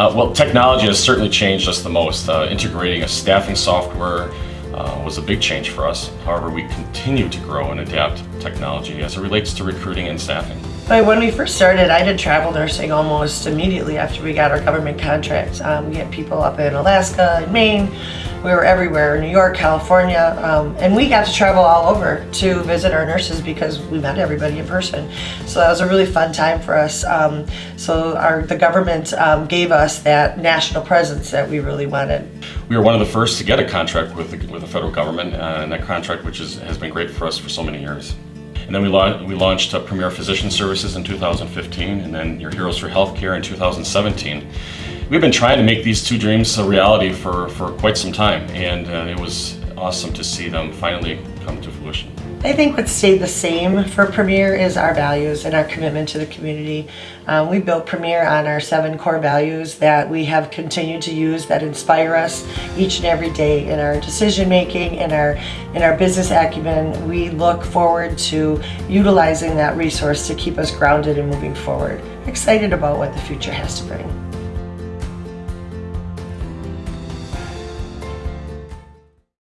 Uh, well, technology has certainly changed us the most. Uh, integrating a staffing software uh, was a big change for us. However, we continue to grow and adapt technology as it relates to recruiting and staffing. But when we first started, I did travel nursing almost immediately after we got our government contract. Um, we had people up in Alaska and Maine. We were everywhere, New York, California, um, and we got to travel all over to visit our nurses because we met everybody in person. So that was a really fun time for us. Um, so our the government um, gave us that national presence that we really wanted. We were one of the first to get a contract with the, with the federal government, uh, and that contract which is, has been great for us for so many years. And then we, la we launched uh, Premier Physician Services in 2015, and then Your Heroes for Healthcare in 2017. We've been trying to make these two dreams a reality for, for quite some time, and uh, it was awesome to see them finally come to fruition. I think what stayed the same for Premier is our values and our commitment to the community. Um, we built Premier on our seven core values that we have continued to use that inspire us each and every day in our decision making, in our in our business acumen. We look forward to utilizing that resource to keep us grounded and moving forward. Excited about what the future has to bring.